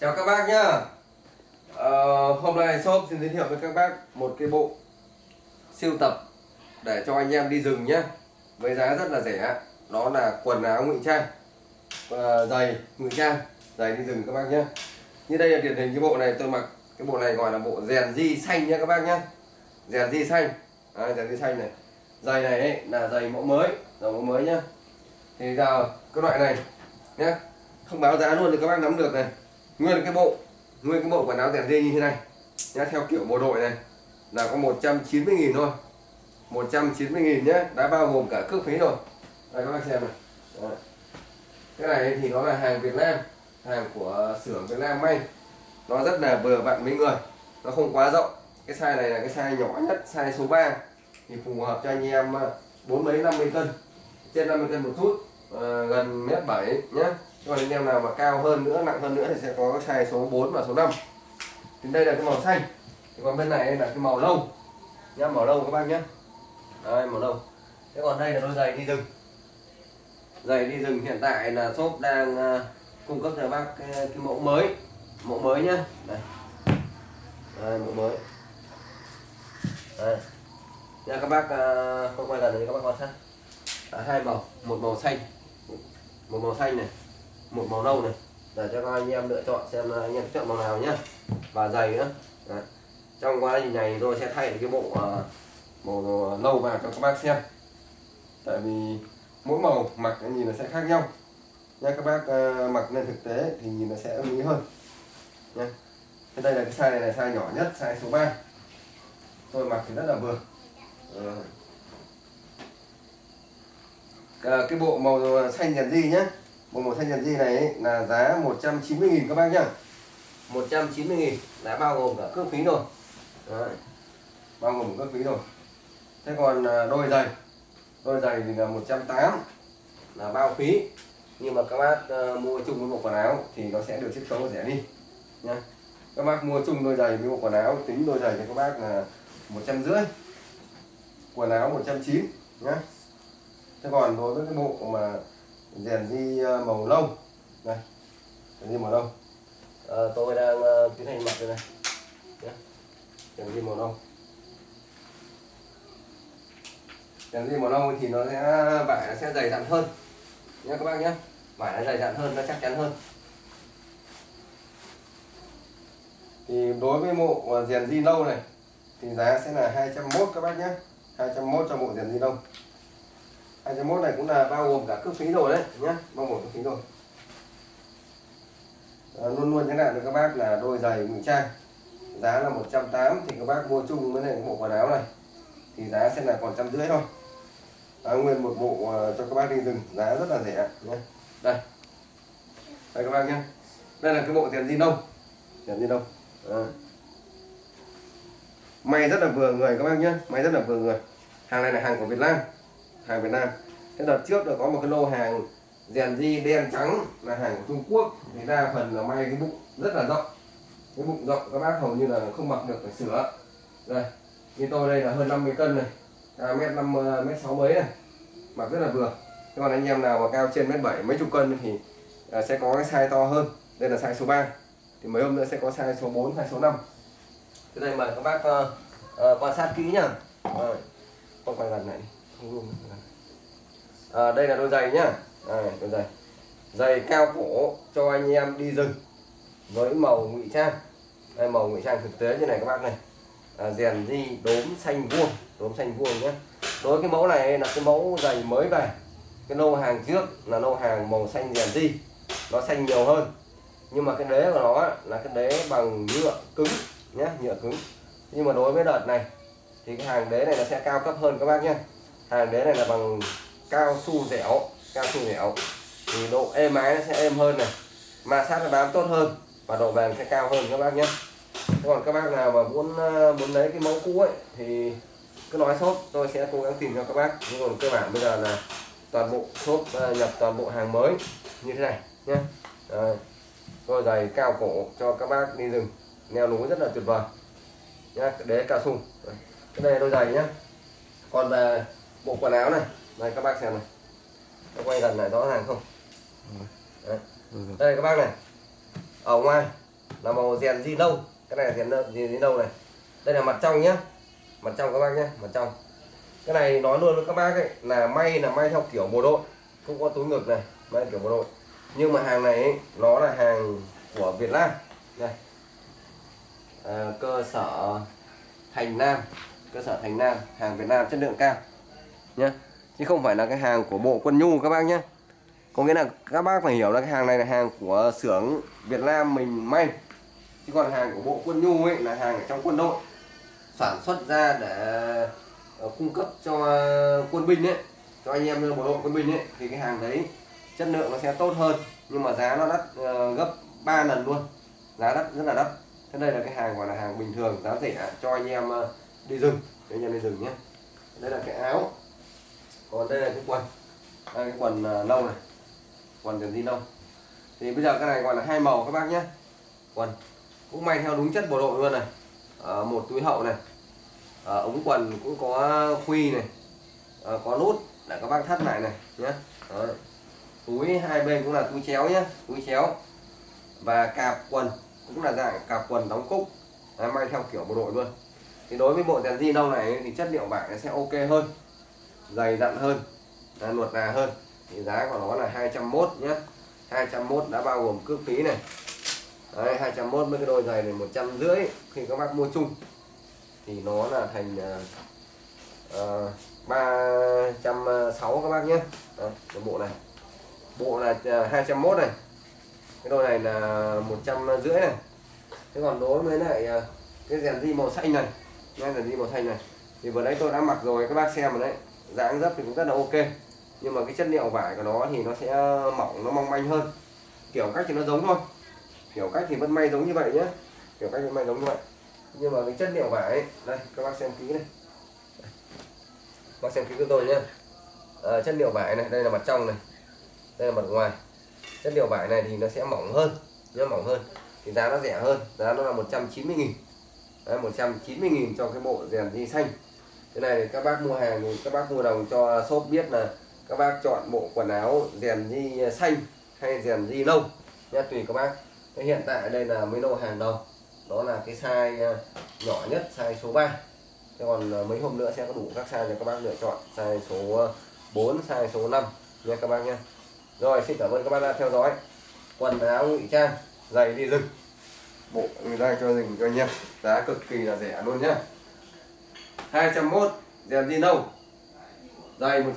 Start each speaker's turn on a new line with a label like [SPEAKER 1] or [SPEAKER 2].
[SPEAKER 1] Chào các bác nhá. Ờ, Hôm nay shop xin giới thiệu với các bác một cái bộ siêu tập để cho anh em đi rừng nhé với giá rất là rẻ. Đó là quần áo ngụy trang. Và giày ngụy trang giày đi rừng các bác nhé như đây là điển hình cái bộ này tôi mặc cái bộ này gọi là bộ rèn di xanh nhé các bác nhé rèn di xanh. À, rèn di xanh này. Giày này ấy, là giày mẫu mới giày mẫu mới nhá. Thì giờ cái loại này nhé không báo giá luôn thì các bác nắm được này nguyên cái bộ nguyên cái bộ quần áo rèn dê như thế này. Nhá theo kiểu bộ đội này là có 190.000 thôi. 190.000 nhé đã bao gồm cả cước phí rồi. Đây các bác xem này. Đấy. cái này thì nó là hàng Việt Nam hàng của xưởng Việt Nam may. Nó rất là vừa vặn với người nó không quá rộng. Cái size này là cái size nhỏ nhất size số 3 thì phù hợp cho anh em à, bốn mấy 50 cân trên 50 cân một chút à, gần mét 7 nhé còn anh em nào mà cao hơn nữa nặng hơn nữa thì sẽ có cái size số 4 và số 5 thì đây là cái màu xanh. Thì còn bên này là cái màu lông nhá màu lông các bác nhé đây màu lông thế còn đây là đôi giày đi rừng. Giày đi rừng hiện tại là shop đang ờ, cung cấp cho bác cái, cái mẫu mới. Mẫu mới nhá. Đây. Đây mẫu mới. Đây. Nha các bác ờ, không quay gần thì các bác quan sát. À, hai màu. Một màu xanh. Một màu xanh này một màu nâu này. Để cho các anh em lựa chọn xem anh em chọn màu nào nhá. Và giày nữa. Đấy. trong quá trình này tôi sẽ thay cái bộ uh, màu nâu vào cho các bác xem. Tại vì mỗi màu mặc cái nhìn nó sẽ khác nhau. Nha các bác uh, mặc lên thực tế thì nhìn nó sẽ ưng ý hơn. Nha thế đây là cái size này là size nhỏ nhất size số 3 tôi mặc thì rất là vừa. Ờ. Cái bộ màu xanh nhật gì nhé bộ một thanh nhật di này ấy, là giá 190.000 các bác nhá. 190.000 đã bao gồm cả cước phí rồi Đấy. bao gồm cước phí rồi thế còn à, đôi giày đôi giày thì là 180 là bao phí. Nhưng mà các bác uh, mua chung với bộ quần áo thì nó sẽ được chiết khấu rẻ đi nha các bác mua chung đôi giày với bộ quần áo tính đôi giày cho các bác là một trăm rưỡi quần áo 190 nhá. Thế còn đối với cái bộ mà rèn di ờ, màu lông. Này rèn di màu lông. À, tôi đang uh, tiến hành mặc đây này. Nhé rèn di màu lông. Rèn di màu lông thì nó sẽ vải nó sẽ dày dặn hơn. Nhé các bác nhé vải nó dày dặn hơn nó chắc chắn hơn. Thì đối với bộ rèn di lâu này thì giá sẽ là 201 các bác nhé 201 cho bộ rèn di lông 201 này cũng là bao gồm cả cước phí rồi đấy nhá. Bao gồm cước phí rồi. À, luôn luôn thế nào được các bác là đôi giày ngụy trang. Giá là 180 thì các bác mua chung với này bộ quần áo này. Thì giá sẽ là còn trăm rưỡi thôi. À, nguyên một bộ uh, cho các bác đi rừng giá rất là rẻ nhé đây. Đây các bác nhé đây là cái bộ tiền di nông tiền di nông à. may rất là vừa người các bác nhé may rất là vừa người. Hàng này là hàng của Việt Nam hàng Việt Nam. Cái đợt trước là có một cái lô hàng rèn di đen trắng là hàng của Trung Quốc. Thì đa phần là may cái bụng rất là rộng. Cái bụng rộng các bác hầu như là không mặc được phải sửa. Đây như tôi đây là hơn 50 cân này. Cao mét năm à, mét sáu mấy này. Mặc rất là vừa. Thế còn anh em nào mà cao trên mét bảy mấy chục cân thì à, sẽ có cái size to hơn. Đây là size số 3 thì mấy hôm nữa sẽ có size số 4 size số 5 thế đây mời các bác uh, uh, quan sát kỹ nhá. Rồi. Con quay gần này không luôn à, đây là đôi giày nhá. À, đôi giày. Giày cao cổ cho anh em đi rừng với màu ngụy trang. Đây màu ngụy trang thực tế như này các bác này. À, rèn di đốm xanh vuông đốm xanh vuông nhé đối cái mẫu này là cái mẫu giày mới về. Cái lô hàng trước là lô hàng màu xanh rèn di nó xanh nhiều hơn. Nhưng mà cái đế của nó là cái đế bằng nhựa cứng nhé nhựa cứng. Nhưng mà đối với đợt này thì cái hàng đế này nó sẽ cao cấp hơn các bác nhé hàng đế này là bằng cao su dẻo, cao su dẻo, thì độ êm ái nó sẽ êm hơn này. Ma sát nó bám tốt hơn và độ bền sẽ cao hơn các bác nhé. Còn các bác nào mà muốn ờ, muốn lấy cái mẫu cũ ấy thì cứ nói shop, tôi sẽ cố gắng tìm cho các bác. Nhưng còn cơ bản bây giờ là toàn bộ shop ờ, nhập toàn bộ hàng mới như thế này nhé. Đôi giày cao cổ cho các bác đi rừng, leo núi rất là tuyệt vời. Nhá, đế cao su. Cái này đôi giày nhá. Còn về bộ quần áo này đây các bác xem này. Nó quay gần lại rõ ràng không? Đấy. đây các bác này. Ở ngoài là màu rèn di nâu cái này là rèn rèn di nâu này. Đây là mặt trong nhá. Mặt trong các bác nhé mặt trong. Cái này nói luôn với các bác ấy là may là may theo kiểu bộ đội. Cũng có túi ngực này may kiểu bộ đội. Nhưng mà hàng này ấy, nó là hàng của Việt Nam. Đây. À, cơ sở Thành Nam. Cơ sở Thành Nam hàng Việt Nam chất lượng cao. Nhé chứ không phải là cái hàng của bộ quân nhu các bác nhé. Có nghĩa là các bác phải hiểu là cái hàng này là hàng của xưởng Việt Nam mình may. Chứ còn hàng của bộ quân nhu ấy là hàng ở trong quân đội. Sản xuất ra để ờ, cung cấp cho quân binh ấy, cho anh em bộ đội quân binh ấy, thì cái hàng đấy chất lượng nó sẽ tốt hơn. Nhưng mà giá nó đắt ờ, gấp 3 lần luôn. Giá đắt, rất là đắt. Thế đây là cái hàng gọi là hàng bình thường, giá rẻ cho anh em ờ, đi rừng. Cho anh em đi rừng nhé. Đây là cái áo còn đây là cái quần. Đây cái quần à, nâu này. Quần quần gì nâu? Thì bây giờ cái này gọi là hai màu các bác nhé. Quần. Cũng may theo đúng chất bộ đội luôn này. À, một túi hậu này. À, ống quần cũng có khuy này. À, có nút để các bác thắt lại này nhé. Đó. túi hai bên cũng là túi chéo nhé túi chéo. Và cạp quần cũng là dạng cạp quần đóng cúc. À, may theo kiểu bộ đội luôn. Thì đối với bộ đèn di nâu này thì chất liệu vải nó sẽ ok hơn dày dặn hơn à, nuột nà hơn. Thì giá của nó là 201 nhé 201 đã bao gồm cước phí này. Đấy, 201 với cái đôi giày này một trăm rưỡi khi các bác mua chung. Thì nó là thành uh, ba trăm sáu các bác nhé Đấy, cái bộ này. Bộ là ờ, 201 này. Cái đôi này là một trăm rưỡi này. Thế còn đối với lại cái rèn di màu xanh này nghe rèn di màu xanh này. Thì vừa đấy tôi đã mặc rồi các bác xem rồi đấy. Dạ, dáng dấp thì cũng rất là ok. Nhưng mà cái chất liệu vải của nó thì nó sẽ mỏng nó mong manh hơn. Kiểu cách thì nó giống thôi. Kiểu cách thì vẫn may giống như vậy nhé kiểu cách vẫn may giống như vậy. Nhưng mà cái chất liệu vải ấy, đây các bác xem kỹ này. Bác xem kỹ cho tôi nhé à, ờ, chất liệu vải này đây là mặt trong này. Đây là mặt ngoài. Chất liệu vải này thì nó sẽ mỏng hơn. Nó mỏng hơn. Thì giá nó rẻ hơn. Giá nó là 190 nghìn. Đấy, 190 nghìn cho cái bộ rèn di xanh cái này thì các bác mua hàng thì các bác mua đồng cho shop biết là các bác chọn bộ quần áo rèn di xanh hay rèn di nâu nha tùy các bác. Cái hiện tại đây là mấy lô hàng đầu đó là cái size ờ, nhỏ nhất, size số 3 Thế còn ờ, mấy hôm nữa sẽ có đủ các size cho các bác lựa chọn, size số ờ, 4 size số 5 nha các bác nha rồi, xin cảm ơn các bác đã theo dõi. Quần áo ngụy trang, giày đi rừng. Bộ người ta cho rừng cho anh em giá cực kỳ là rẻ luôn nhá. 201 rèn zin nâu. Dày 100